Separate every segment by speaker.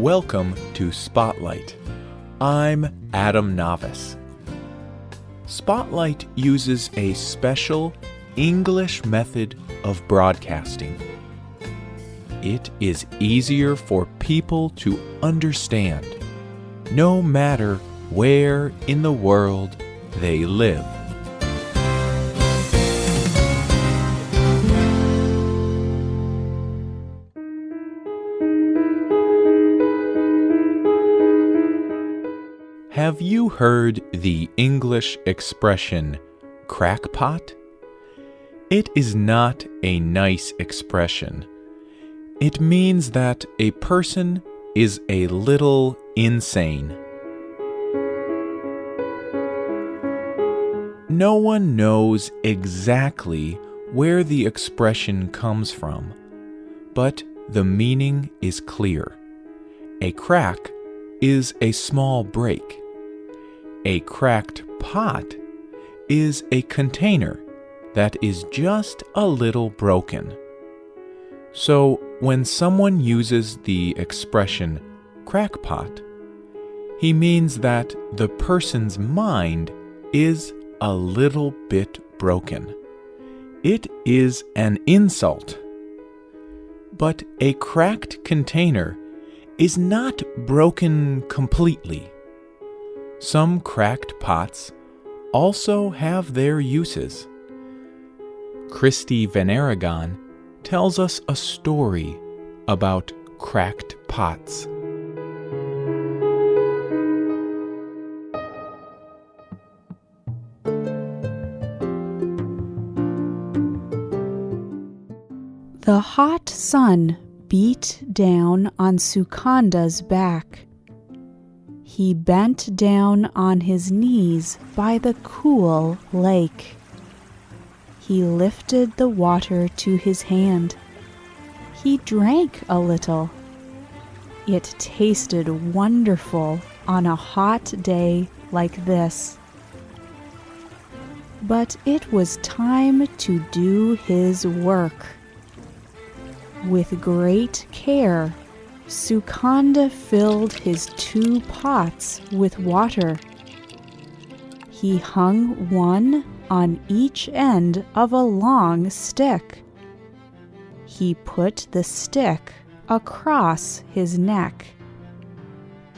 Speaker 1: Welcome to Spotlight. I'm Adam Navis. Spotlight uses a special English method of broadcasting. It is easier for people to understand, no matter where in the world they live. Have you heard the English expression crackpot? It is not a nice expression. It means that a person is a little insane. No one knows exactly where the expression comes from, but the meaning is clear. A crack is a small break. A cracked pot is a container that is just a little broken. So, when someone uses the expression crackpot, he means that the person's mind is a little bit broken. It is an insult. But a cracked container is not broken completely. Some cracked pots also have their uses. Christy Van Aragon tells us a story about cracked pots.
Speaker 2: The hot sun beat down on Sukanda's back. He bent down on his knees by the cool lake. He lifted the water to his hand. He drank a little. It tasted wonderful on a hot day like this. But it was time to do his work. With great care, Sukanda filled his two pots with water. He hung one on each end of a long stick. He put the stick across his neck,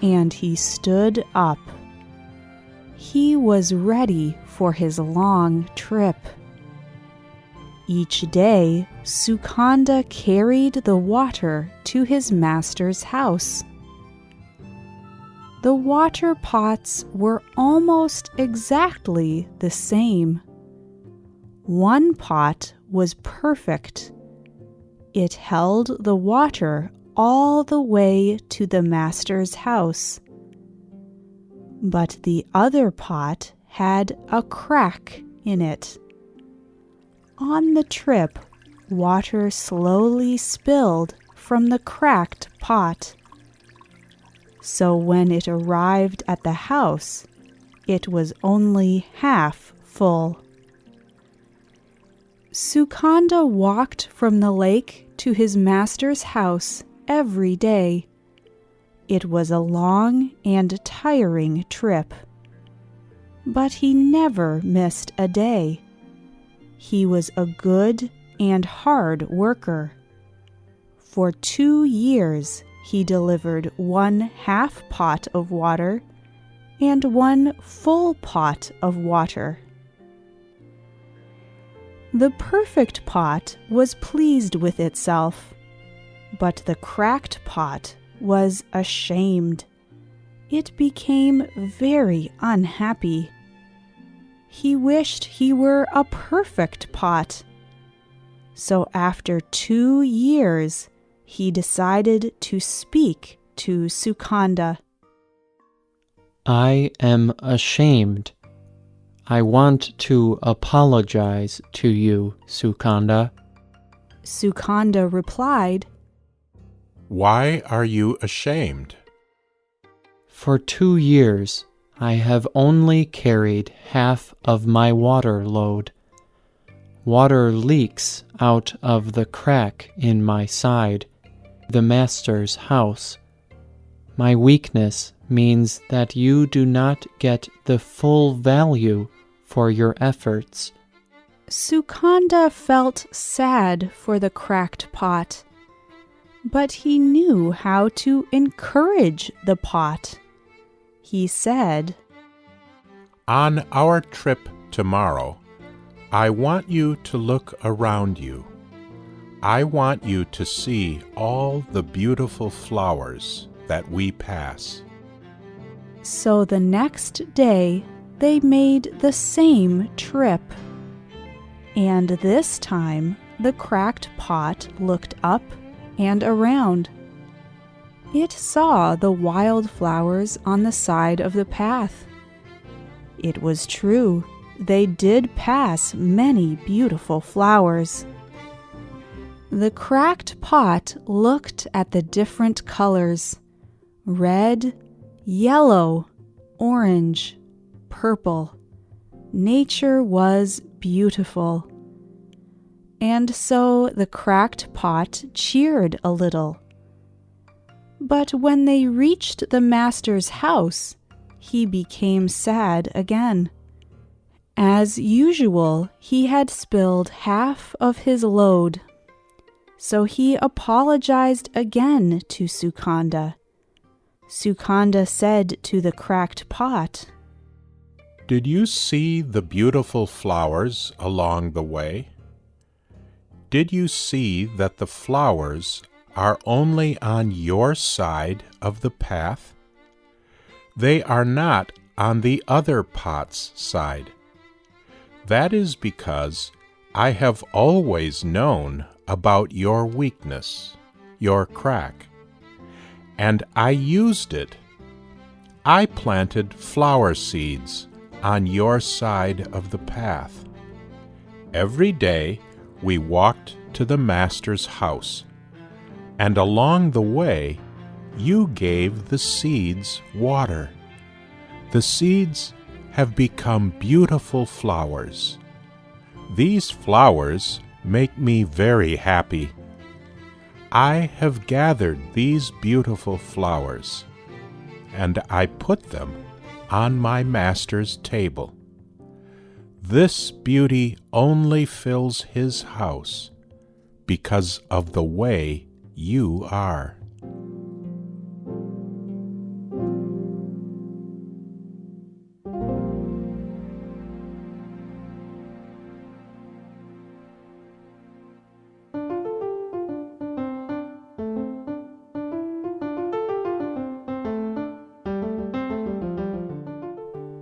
Speaker 2: and he stood up. He was ready for his long trip. Each day, Sukanda carried the water to his master's house. The water pots were almost exactly the same. One pot was perfect. It held the water all the way to the master's house. But the other pot had a crack in it. On the trip, water slowly spilled from the cracked pot. So when it arrived at the house, it was only half full. Sukanda walked from the lake to his master's house every day. It was a long and tiring trip. But he never missed a day. He was a good and hard worker. For two years, he delivered one half pot of water and one full pot of water. The perfect pot was pleased with itself, but the cracked pot was ashamed. It became very unhappy. He wished he were a perfect pot. So after two years, he decided to speak to Sukanda.
Speaker 3: I am ashamed. I want to apologize to you, Sukanda.
Speaker 2: Sukanda replied,
Speaker 4: Why are you ashamed?
Speaker 3: For two years I have only carried half of my water load. Water leaks out of the crack in my side, the master's house. My weakness means that you do not get the full value for your efforts.
Speaker 2: Sukanda felt sad for the cracked pot, but he knew how to encourage the pot. He said,
Speaker 4: On our trip tomorrow, I want you to look around you. I want you to see all the beautiful flowers that we pass.
Speaker 2: So the next day they made the same trip. And this time the cracked pot looked up and around. It saw the wild flowers on the side of the path. It was true, they did pass many beautiful flowers. The cracked pot looked at the different colors red, yellow, orange, purple. Nature was beautiful. And so the cracked pot cheered a little. But when they reached the master's house, he became sad again. As usual, he had spilled half of his load. So he apologized again to Sukanda. Sukanda said to the cracked pot,
Speaker 4: Did you see the beautiful flowers along the way? Did you see that the flowers are only on your side of the path? They are not on the other pot's side. That is because I have always known about your weakness, your crack, and I used it. I planted flower seeds on your side of the path. Every day we walked to the Master's house, and along the way you gave the seeds water. The seeds have become beautiful flowers. These flowers make me very happy. I have gathered these beautiful flowers, and I put them on my master's table. This beauty only fills his house because of the way you are.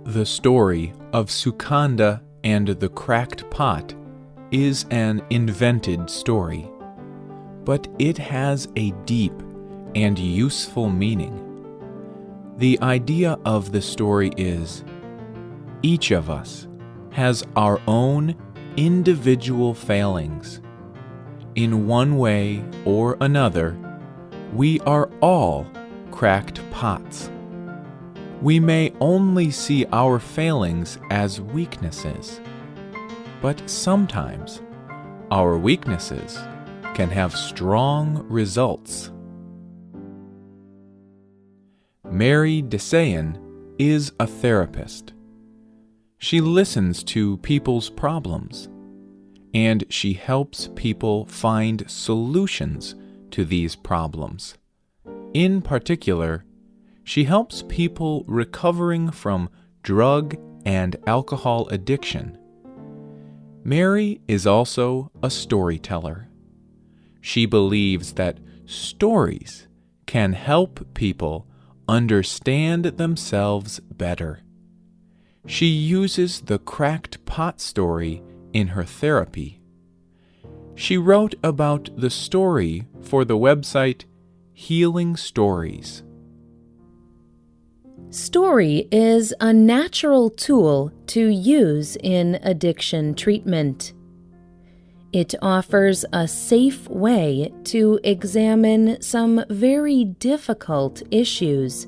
Speaker 1: The story of Sukanda and the Cracked Pot is an invented story, but it has a deep and useful meaning. The idea of the story is each of us has our own individual failings. In one way or another, we are all cracked pots we may only see our failings as weaknesses, but sometimes our weaknesses can have strong results. Mary Desayan is a therapist. She listens to people's problems and she helps people find solutions to these problems. In particular, she helps people recovering from drug and alcohol addiction. Mary is also a storyteller. She believes that stories can help people understand themselves better. She uses the cracked pot story in her therapy. She wrote about the story for the website Healing Stories.
Speaker 5: Story is a natural tool to use in addiction treatment. It offers a safe way to examine some very difficult issues.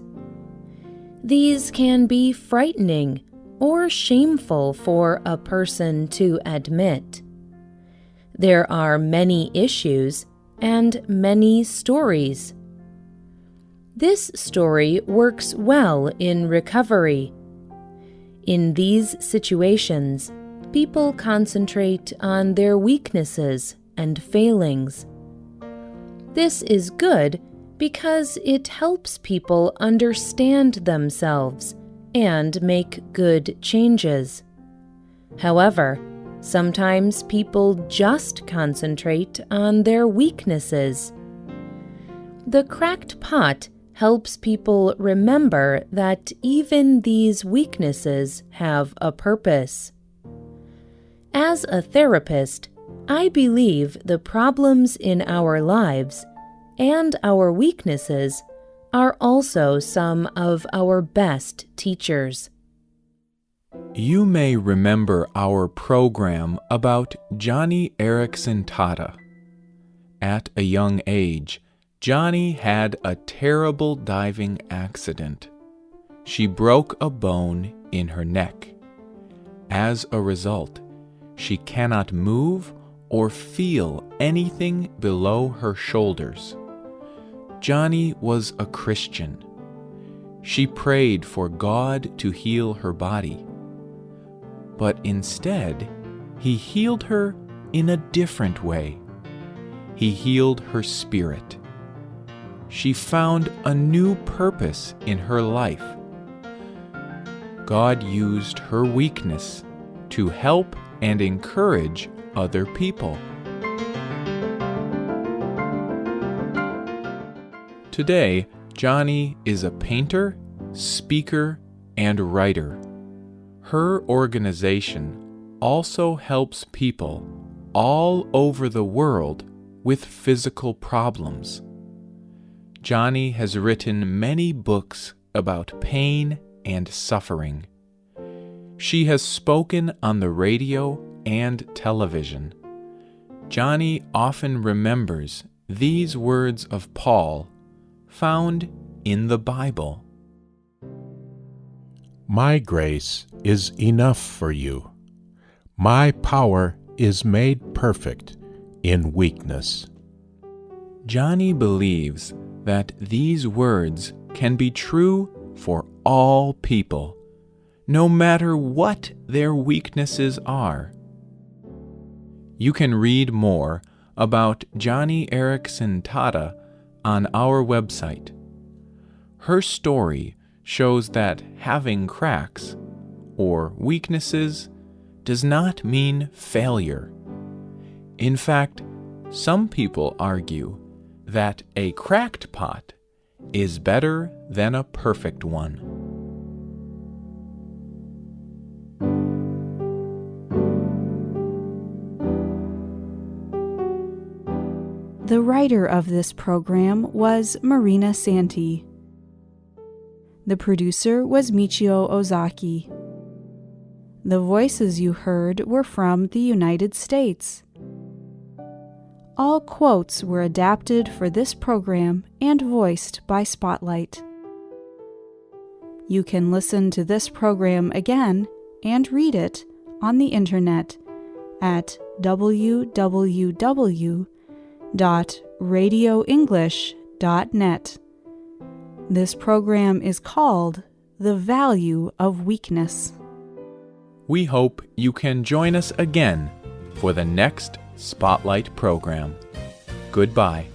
Speaker 5: These can be frightening or shameful for a person to admit. There are many issues and many stories. This story works well in recovery. In these situations, people concentrate on their weaknesses and failings. This is good because it helps people understand themselves and make good changes. However, sometimes people just concentrate on their weaknesses. The cracked pot helps people remember that even these weaknesses have a purpose. As a therapist, I believe the problems in our lives and our weaknesses are also some of our best teachers.
Speaker 1: You may remember our program about Joni Eareckson Tada. At a young age, Joni had a terrible diving accident. She broke a bone in her neck. As a result, she cannot move or feel anything below her shoulders. Joni was a Christian. She prayed for God to heal her body. But instead, He healed her in a different way. He healed her spirit she found a new purpose in her life. God used her weakness to help and encourage other people. Today, Joni is a painter, speaker, and writer. Her organization also helps people all over the world with physical problems. Joni has written many books about pain and suffering. She has spoken on the radio and television. Joni often remembers these words of Paul found in the Bible
Speaker 4: My grace is enough for you. My power is made perfect in weakness.
Speaker 1: Joni believes that these words can be true for all people, no matter what their weaknesses are. You can read more about Joni Eareckson Tada on our website. Her story shows that having cracks or weaknesses does not mean failure. In fact, some people argue that a cracked pot is better than a perfect one.
Speaker 2: Writer of this program was Marina Santi. The producer was Michio Ozaki. The voices you heard were from the United States. All quotes were adapted for this program and voiced by Spotlight. You can listen to this program again and read it on the internet at www.radioenglish.net. This program is called The Value of Weakness.
Speaker 1: We hope you can join us again for the next Spotlight program. Goodbye.